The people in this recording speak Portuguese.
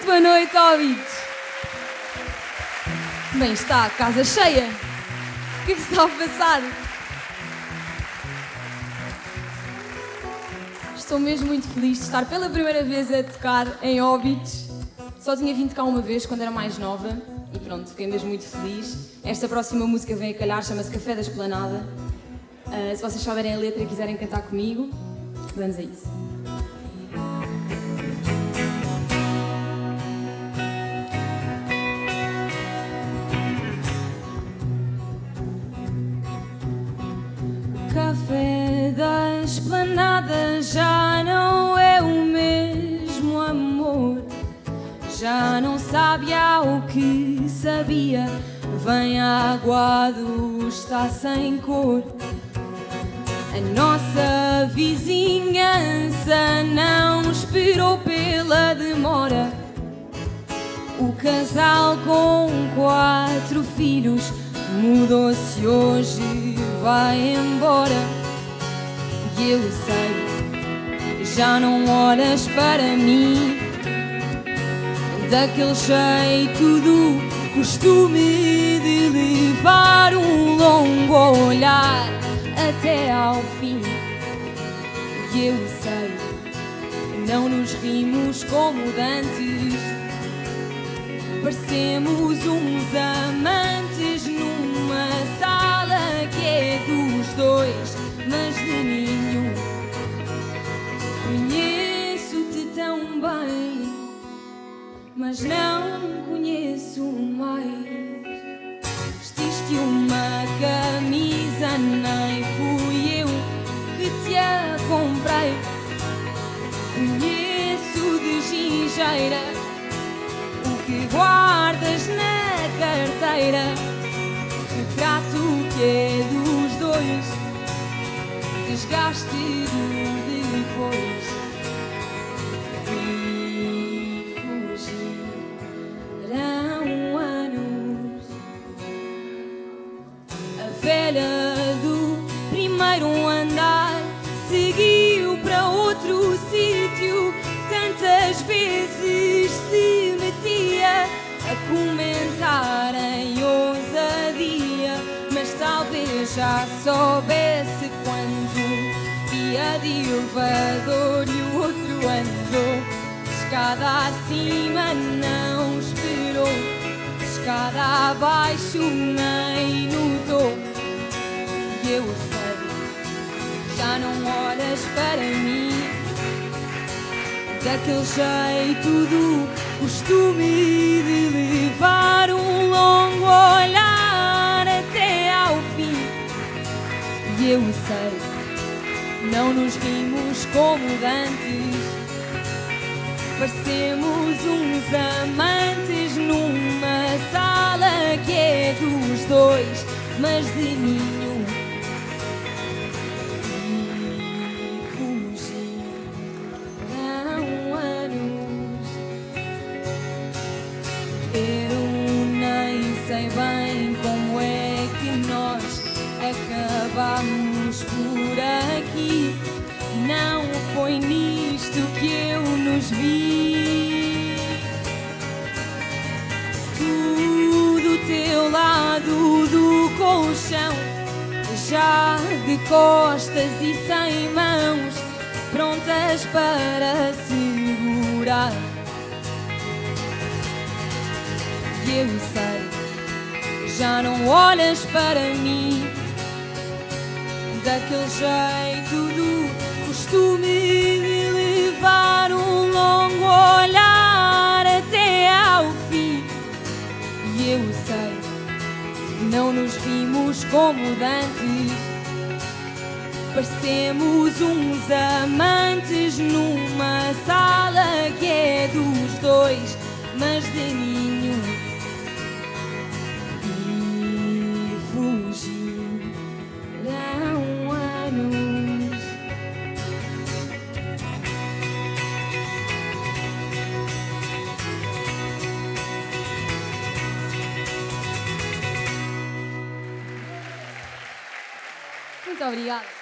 Muito boa noite, óbitos. Bem, está casa cheia. O que é que está a passar? Estou mesmo muito feliz de estar pela primeira vez a tocar em Óbitos. Só tinha vindo cá uma vez quando era mais nova e pronto, fiquei mesmo muito feliz. Esta próxima música vem a calhar, chama-se Café da Esplanada. Uh, se vocês souberem a letra e quiserem cantar comigo, vamos a isso. Esplanada já não é o mesmo amor. Já não sabe ao que sabia. Vem aguado, está sem cor. A nossa vizinhança não esperou pela demora. O casal com quatro filhos mudou-se hoje, vai embora. Eu sei, já não olhas para mim daquele jeito do costume de levar um longo olhar até ao fim. E eu sei, não nos rimos como dantes, parecemos uns amantes numa sala que é dos dois, mas de nenhum. Mas não conheço mais. Vestiste uma camisa, nem fui eu que te a comprei. Conheço de gingeira o que guardas na carteira. Retrato que é dos dois, desgaste do depois. Velha do primeiro andar seguiu para outro sítio. Tantas vezes se metia a comentar em ousadia, mas talvez já soubesse quando ia de elevador e o outro andou. Escada acima não esperou, escada abaixo nem olhas para mim daquele jeito do costume de levar um longo olhar até ao fim. E eu sei, não nos rimos como dantes, parecemos uns amantes numa sala que é dos dois, mas de nenhum. Sei bem como é que nós acabamos por aqui. Não foi nisto que eu nos vi. Tu do teu lado do colchão, já de costas e sem mãos, prontas para segurar. Eu sei, já não olhas para mim daquele jeito do costume de levar um longo olhar até ao fim. E eu sei, não nos vimos como dantes, parecemos uns amantes numa sala que é dos dois, mas de nenhum. Obrigada.